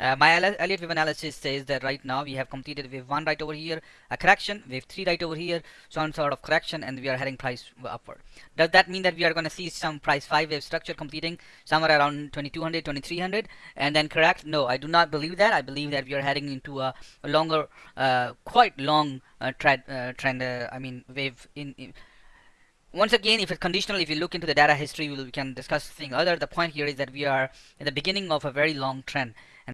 Uh, my Elliott wave analysis says that right now we have completed wave one right over here, a correction, wave three right over here, some sort of correction, and we are heading price upward. Does that mean that we are going to see some price five wave structure completing somewhere around 2200, 2300, and then correct? No, I do not believe that. I believe that we are heading into a, longer, uh, quite long uh, uh trend. Trend I mean, wave in, in once again if it's conditional if you look into the data history we can discuss thing other the point here is that we are in the beginning of a very long trend